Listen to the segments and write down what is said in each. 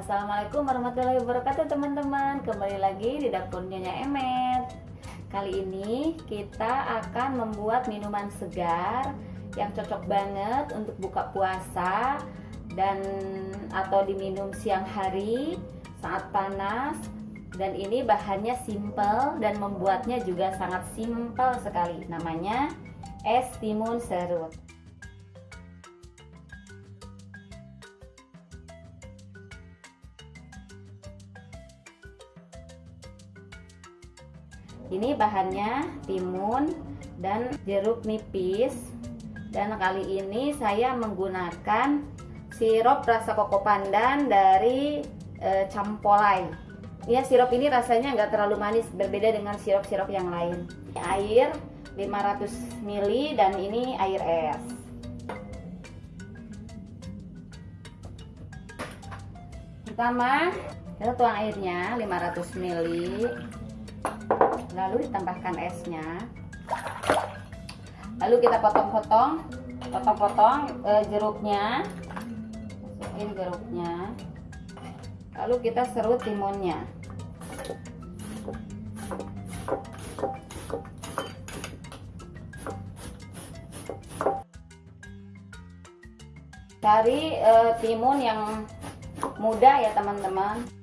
Assalamualaikum warahmatillahi wabarakatuh teman-teman. Kembali lagi di dapur Nyonya Emet. Kali ini kita akan membuat minuman segar Yang cocok banget untuk buka puasa Dan atau diminum siang hari Saat panas. Dan ini bahannya simple Dan membuatnya juga sangat simple sekali. Namanya es timun serut ini bahannya timun dan jeruk nipis. Dan kali ini saya menggunakan sirup rasa koko pandan dari e, campolai. Ya sirup ini rasanya nggak terlalu manis berbeda dengan sirup-sirup yang lain. Air 500 ml dan ini air es. Pertama kita tuang airnya 500 ml lalu ditambahkan esnya lalu kita potong-potong potong-potong e, jeruknya. Masukin jeruknya. Lalu kita serut timunnya. Cari e, timun yang muda ya teman-teman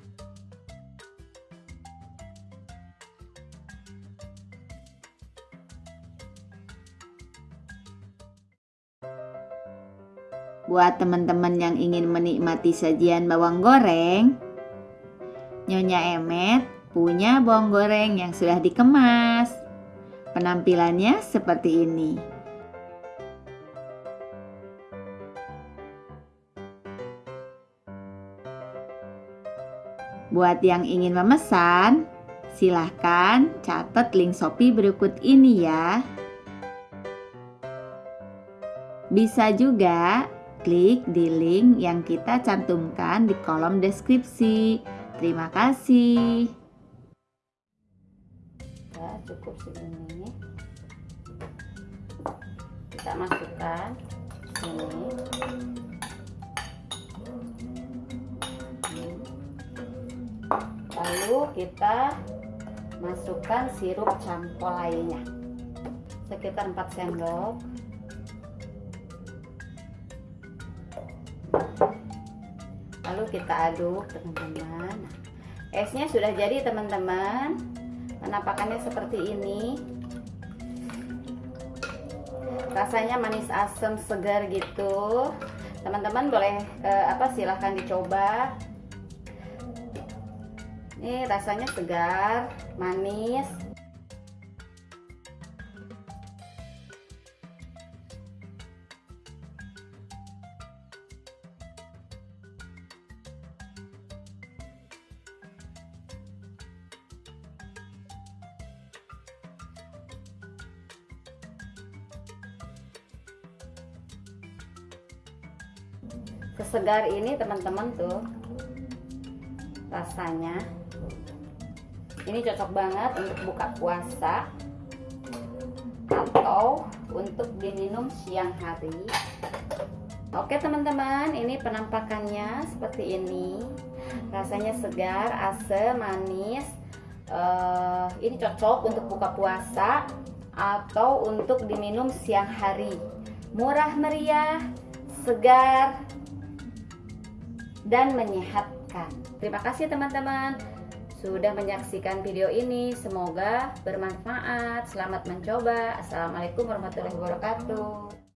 Buat teman-teman yang ingin menikmati sajian bawang goreng, Nyonya Emet punya bawang goreng yang sudah dikemas. Penampilannya seperti ini. Buat yang ingin memesan, silahkan catat link Shopee berikut ini ya. Bisa juga klik di link yang kita cantumkan di kolom deskripsi. Terima kasih. Ya, cukup segini. Kita masukkan ini. Lalu kita masukkan sirup campur lainnya sekitar 4 sendok lalu kita aduk teman-teman. Esnya sudah jadi teman-teman. Penampakannya seperti ini. Rasanya manis asam segar gitu. Teman-teman boleh eh, apa silahkan dicoba. Ini rasanya segar manis sesegar ini teman-teman tuh. Rasanya. Ini cocok banget untuk buka puasa atau untuk diminum siang hari. Oke teman-teman ini penampakannya seperti ini. Rasanya segar asam manis. Uh, ini cocok untuk buka puasa atau untuk diminum siang hari. Murah meriah segar dan menyehatkan. Terima kasih teman-teman sudah menyaksikan video ini. Semoga bermanfaat. Selamat mencoba. Assalamualaikum warahmatullahi wabarakatuh.